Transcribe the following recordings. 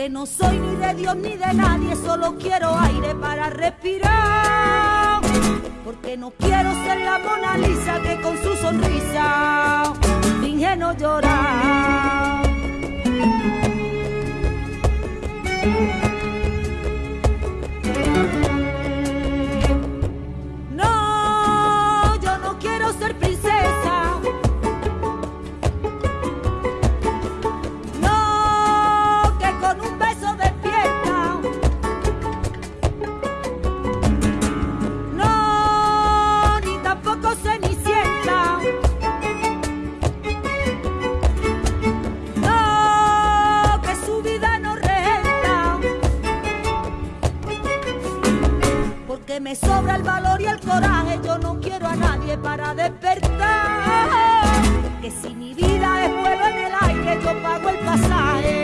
porque no soy ni de Dios ni de nadie, solo quiero aire para respirar. Porque no quiero ser la Mona Lisa que con su sonrisa finge no llorar. Me sobra el valor y el coraje, yo no quiero a nadie para despertar. Que si mi vida es vuelo en el aire, yo pago el pasaje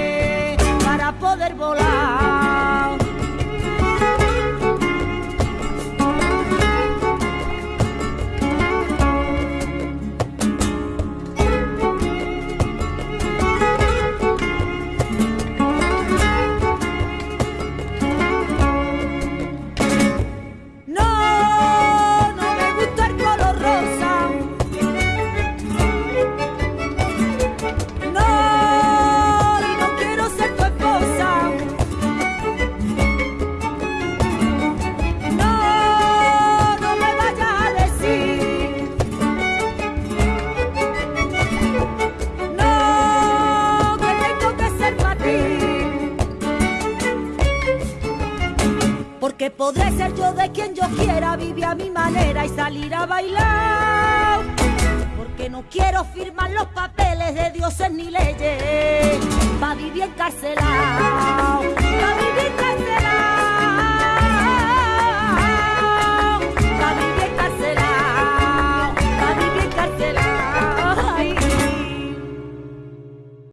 podré ser yo de quien yo quiera, vivir a mi manera y salir a bailar. Porque no quiero firmar los papeles de dioses ni leyes, para vivir encarcelado.